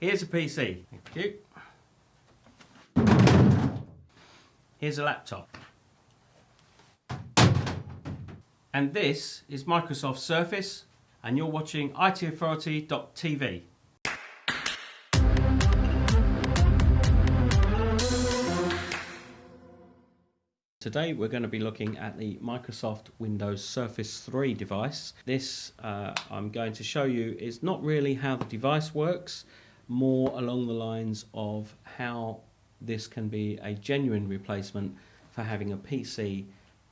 Here's a PC. Thank you. Here's a laptop. And this is Microsoft Surface, and you're watching itauthority.tv. Today we're going to be looking at the Microsoft Windows Surface 3 device. This uh, I'm going to show you is not really how the device works, more along the lines of how this can be a genuine replacement for having a PC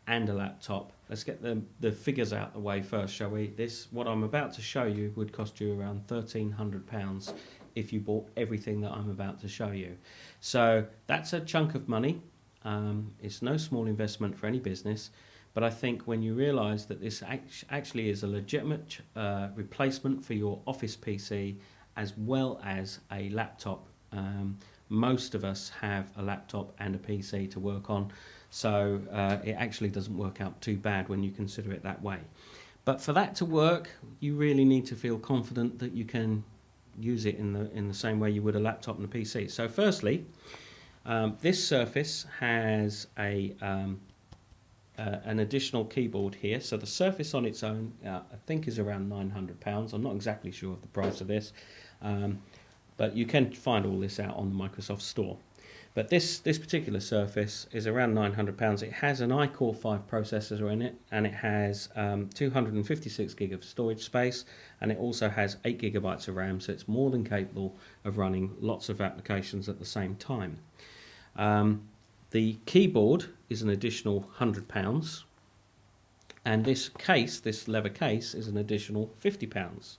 and a laptop. Let's get the, the figures out the way first, shall we? This, what I'm about to show you would cost you around £1,300 if you bought everything that I'm about to show you. So that's a chunk of money um, it's no small investment for any business, but I think when you realise that this act actually is a legitimate uh, replacement for your office PC as well as a laptop, um, most of us have a laptop and a PC to work on, so uh, it actually doesn't work out too bad when you consider it that way. But for that to work, you really need to feel confident that you can use it in the in the same way you would a laptop and a PC. So firstly, um, this Surface has a um, uh, an additional keyboard here. So the Surface on its own, uh, I think, is around £900. I'm not exactly sure of the price of this, um, but you can find all this out on the Microsoft Store. But this, this particular Surface is around £900. It has an iCore 5 processor in it, and it has um, 256 gig of storage space, and it also has 8 gigabytes of RAM, so it's more than capable of running lots of applications at the same time. Um, the keyboard is an additional £100 and this case, this leather case, is an additional £50.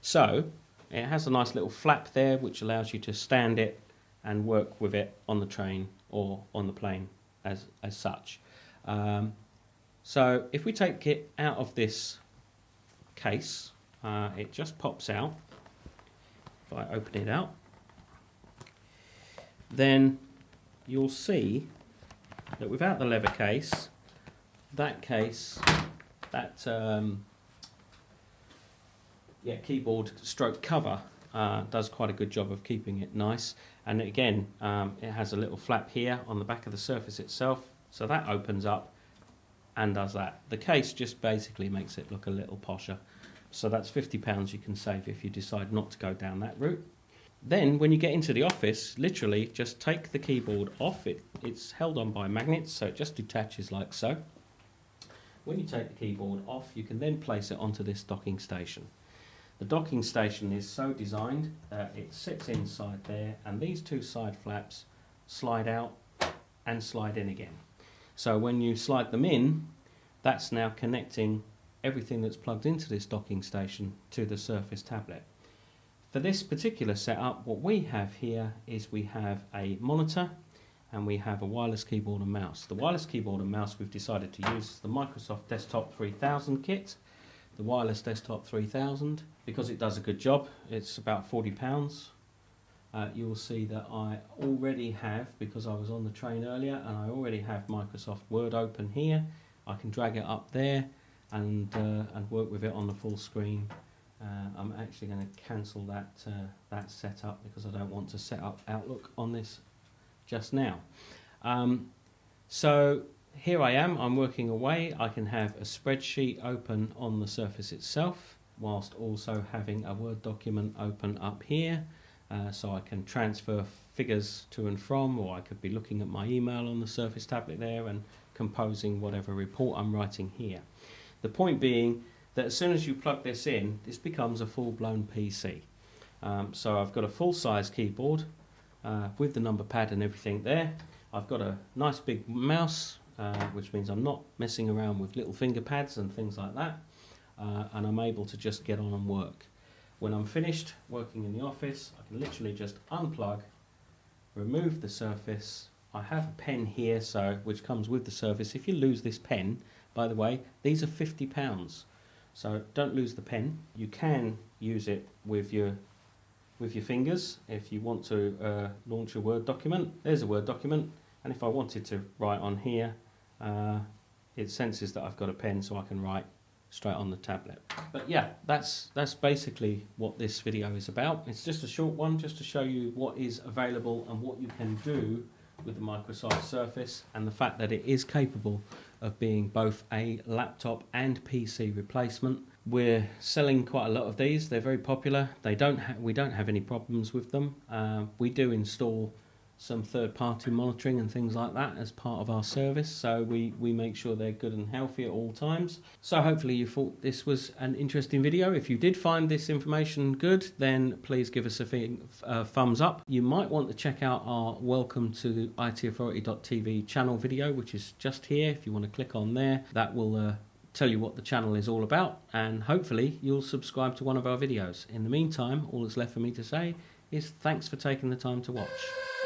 So it has a nice little flap there which allows you to stand it and work with it on the train or on the plane as, as such. Um, so if we take it out of this case, uh, it just pops out. If I open it out, then you'll see that without the leather case, that case, that um, yeah, keyboard stroke cover uh, does quite a good job of keeping it nice. And again, um, it has a little flap here on the back of the surface itself, so that opens up and does that. The case just basically makes it look a little posher. So that's £50 you can save if you decide not to go down that route. Then when you get into the office, literally just take the keyboard off. It, it's held on by magnets, so it just detaches like so. When you take the keyboard off, you can then place it onto this docking station. The docking station is so designed that it sits inside there and these two side flaps slide out and slide in again. So when you slide them in, that's now connecting everything that's plugged into this docking station to the Surface tablet. For this particular setup, what we have here is we have a monitor and we have a wireless keyboard and mouse. The wireless keyboard and mouse we've decided to use is the Microsoft Desktop 3000 kit, the wireless Desktop 3000, because it does a good job. It's about £40. Uh, you will see that I already have, because I was on the train earlier, and I already have Microsoft Word open here. I can drag it up there and, uh, and work with it on the full screen uh, I'm actually going to cancel that, uh, that setup because I don't want to set up Outlook on this just now. Um, so here I am, I'm working away. I can have a spreadsheet open on the Surface itself whilst also having a Word document open up here. Uh, so I can transfer figures to and from or I could be looking at my email on the Surface tablet there and composing whatever report I'm writing here. The point being that as soon as you plug this in, this becomes a full-blown PC. Um, so I've got a full-size keyboard uh, with the number pad and everything there. I've got a nice big mouse, uh, which means I'm not messing around with little finger pads and things like that. Uh, and I'm able to just get on and work. When I'm finished working in the office, I can literally just unplug, remove the surface. I have a pen here, so which comes with the surface. If you lose this pen, by the way, these are £50. So don't lose the pen. You can use it with your with your fingers if you want to uh, launch a Word document. There's a Word document and if I wanted to write on here uh, it senses that I've got a pen so I can write straight on the tablet. But yeah, that's that's basically what this video is about. It's just a short one, just to show you what is available and what you can do with the Microsoft Surface, and the fact that it is capable of being both a laptop and PC replacement. We're selling quite a lot of these. They're very popular. They don't we don't have any problems with them. Uh, we do install some third party monitoring and things like that as part of our service. So we we make sure they're good and healthy at all times. So hopefully you thought this was an interesting video. If you did find this information good then please give us a uh, thumbs up. You might want to check out our welcome to itauthority.tv channel video which is just here. If you want to click on there that will uh, tell you what the channel is all about. And hopefully you'll subscribe to one of our videos. In the meantime all that's left for me to say is thanks for taking the time to watch